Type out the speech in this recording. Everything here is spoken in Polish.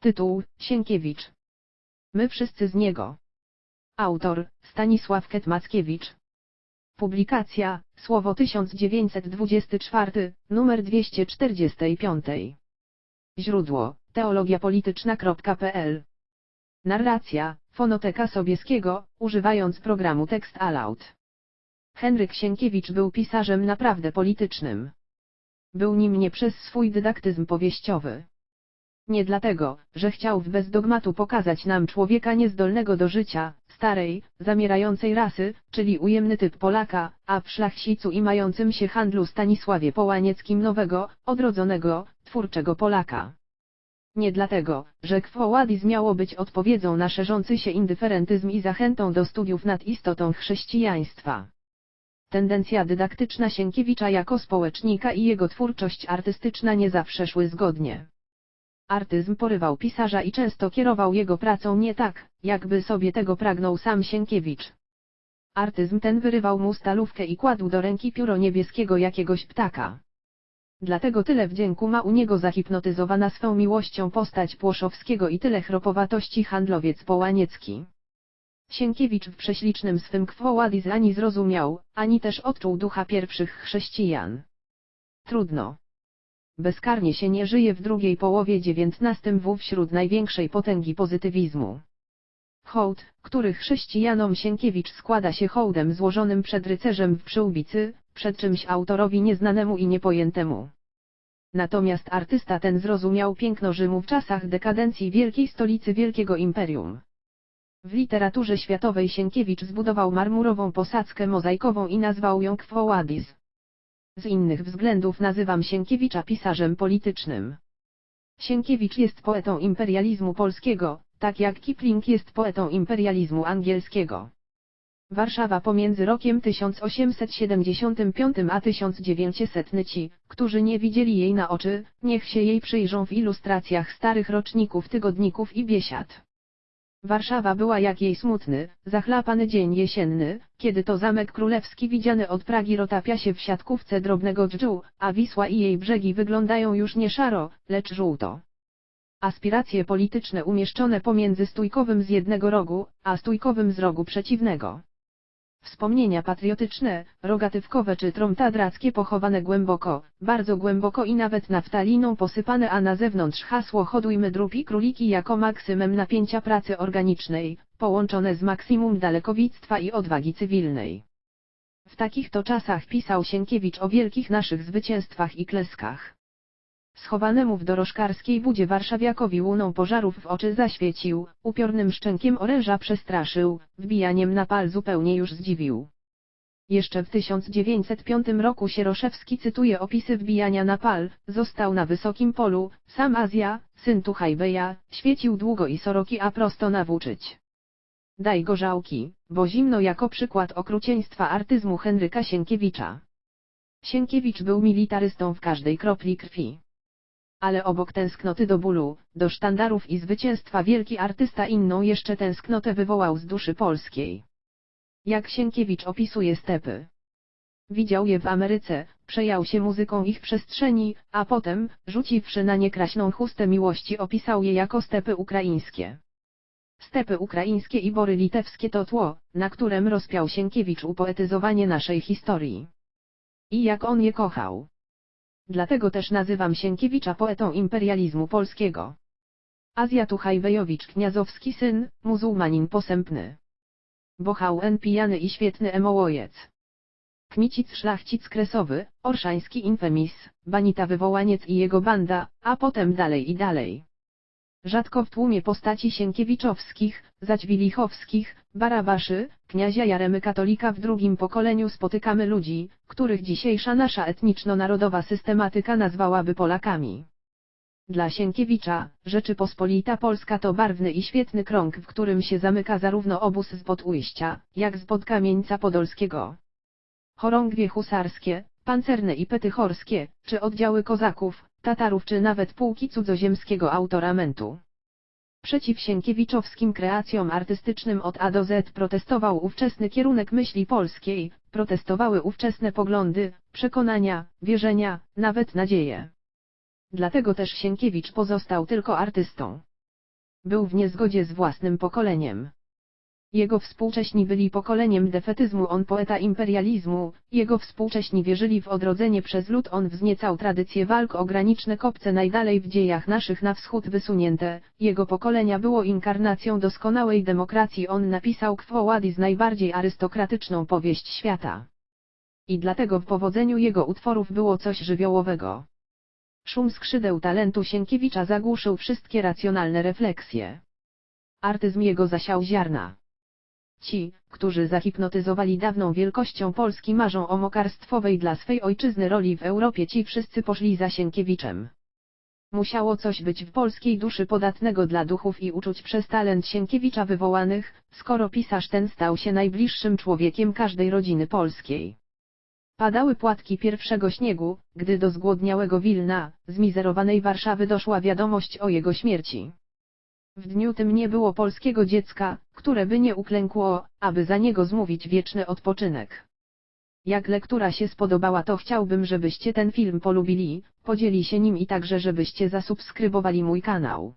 Tytuł, Sienkiewicz. My wszyscy z niego. Autor, Stanisław Ket-Mackiewicz. Publikacja, Słowo 1924, numer 245. Źródło, teologiapolityczna.pl Narracja, Fonoteka Sobieskiego, używając programu Text Aloud. Henryk Sienkiewicz był pisarzem naprawdę politycznym. Był nim nie przez swój dydaktyzm powieściowy. Nie dlatego, że chciał bez dogmatu pokazać nam człowieka niezdolnego do życia, starej, zamierającej rasy, czyli ujemny typ Polaka, a w szlachcicu i mającym się handlu Stanisławie Połanieckim nowego, odrodzonego, twórczego Polaka. Nie dlatego, że Kwoładis miało być odpowiedzią na szerzący się indyferentyzm i zachętą do studiów nad istotą chrześcijaństwa. Tendencja dydaktyczna Sienkiewicza jako społecznika i jego twórczość artystyczna nie zawsze szły zgodnie. Artyzm porywał pisarza i często kierował jego pracą nie tak, jakby sobie tego pragnął sam Sienkiewicz. Artyzm ten wyrywał mu stalówkę i kładł do ręki pióro niebieskiego jakiegoś ptaka. Dlatego tyle wdzięku ma u niego zahipnotyzowana swą miłością postać Płoszowskiego i tyle chropowatości handlowiec Połaniecki. Sienkiewicz w prześlicznym swym kwoładis ani zrozumiał, ani też odczuł ducha pierwszych chrześcijan. Trudno. Bezkarnie się nie żyje w drugiej połowie XIX w wśród największej potęgi pozytywizmu. Hołd, który chrześcijanom Sienkiewicz składa się hołdem złożonym przed rycerzem w przyłbicy, przed czymś autorowi nieznanemu i niepojętemu. Natomiast artysta ten zrozumiał piękno Rzymu w czasach dekadencji wielkiej stolicy wielkiego imperium. W literaturze światowej Sienkiewicz zbudował marmurową posadzkę mozaikową i nazwał ją Quo. Z innych względów nazywam Sienkiewicza pisarzem politycznym. Sienkiewicz jest poetą imperializmu polskiego, tak jak Kipling jest poetą imperializmu angielskiego. Warszawa pomiędzy rokiem 1875 a 1900 ci, którzy nie widzieli jej na oczy, niech się jej przyjrzą w ilustracjach starych roczników tygodników i biesiad. Warszawa była jak jej smutny, zachlapany dzień jesienny, kiedy to Zamek Królewski widziany od Pragi rotapia się w siatkówce drobnego dżdżu, a Wisła i jej brzegi wyglądają już nie szaro, lecz żółto. Aspiracje polityczne umieszczone pomiędzy stójkowym z jednego rogu, a stójkowym z rogu przeciwnego. Wspomnienia patriotyczne, rogatywkowe czy tromtadrackie pochowane głęboko, bardzo głęboko i nawet naftaliną posypane a na zewnątrz hasło hodujmy drób i króliki jako maksymem napięcia pracy organicznej, połączone z maksimum dalekowictwa i odwagi cywilnej. W takich to czasach pisał Sienkiewicz o wielkich naszych zwycięstwach i kleskach. Schowanemu w dorożkarskiej budzie warszawiakowi łuną pożarów w oczy zaświecił, upiornym szczękiem oręża przestraszył, wbijaniem na pal zupełnie już zdziwił. Jeszcze w 1905 roku Sieroszewski cytuje opisy wbijania na pal, został na wysokim polu, sam Azja, syn Tuchajbeja, świecił długo i soroki a prosto nawłóczyć. Daj gorzałki, bo zimno jako przykład okrucieństwa artyzmu Henryka Sienkiewicza. Sienkiewicz był militarystą w każdej kropli krwi. Ale obok tęsknoty do bólu, do sztandarów i zwycięstwa wielki artysta inną jeszcze tęsknotę wywołał z duszy polskiej. Jak Sienkiewicz opisuje stepy. Widział je w Ameryce, przejął się muzyką ich przestrzeni, a potem, rzuciwszy na nie kraśną chustę miłości opisał je jako stepy ukraińskie. Stepy ukraińskie i bory litewskie to tło, na którym rozpiał Sienkiewicz upoetyzowanie naszej historii. I jak on je kochał. Dlatego też nazywam Sienkiewicza poetą imperializmu polskiego. Azjatu Hajwejowicz Kniazowski syn, muzułmanin posępny. Bochał en pijany i świetny emołojec. Kmicic szlachcic kresowy, orszański infemis, banita wywołaniec i jego banda, a potem dalej i dalej. Rzadko w tłumie postaci Sienkiewiczowskich, Zaćwilichowskich, Barabaszy, kniazia Jaremy Katolika w drugim pokoleniu spotykamy ludzi, których dzisiejsza nasza etniczno-narodowa systematyka nazwałaby Polakami. Dla Sienkiewicza, Rzeczypospolita Polska to barwny i świetny krąg, w którym się zamyka zarówno obóz z Podujścia, jak z Podkamieńca Podolskiego. Chorągwie husarskie, pancerne i petychorskie, czy oddziały kozaków, Tatarów czy nawet pułki cudzoziemskiego autoramentu. Przeciw Sienkiewiczowskim kreacjom artystycznym od A do Z protestował ówczesny kierunek myśli polskiej, protestowały ówczesne poglądy, przekonania, wierzenia, nawet nadzieje. Dlatego też Sienkiewicz pozostał tylko artystą. Był w niezgodzie z własnym pokoleniem. Jego współcześni byli pokoleniem defetyzmu, on poeta imperializmu, jego współcześni wierzyli w odrodzenie przez lud, on wzniecał tradycję walk o graniczne kopce najdalej w dziejach naszych na wschód wysunięte, jego pokolenia było inkarnacją doskonałej demokracji, on napisał Quo Vadis najbardziej arystokratyczną powieść świata. I dlatego w powodzeniu jego utworów było coś żywiołowego. Szum skrzydeł talentu Sienkiewicza zagłuszył wszystkie racjonalne refleksje. Artyzm jego zasiał ziarna. Ci, którzy zahipnotyzowali dawną wielkością Polski marzą o mokarstwowej dla swej ojczyzny roli w Europie ci wszyscy poszli za Sienkiewiczem. Musiało coś być w polskiej duszy podatnego dla duchów i uczuć przez talent Sienkiewicza wywołanych, skoro pisarz ten stał się najbliższym człowiekiem każdej rodziny polskiej. Padały płatki pierwszego śniegu, gdy do zgłodniałego Wilna, zmizerowanej Warszawy doszła wiadomość o jego śmierci. W dniu tym nie było polskiego dziecka, które by nie uklękło, aby za niego zmówić wieczny odpoczynek. Jak lektura się spodobała to chciałbym żebyście ten film polubili, podzieli się nim i także żebyście zasubskrybowali mój kanał.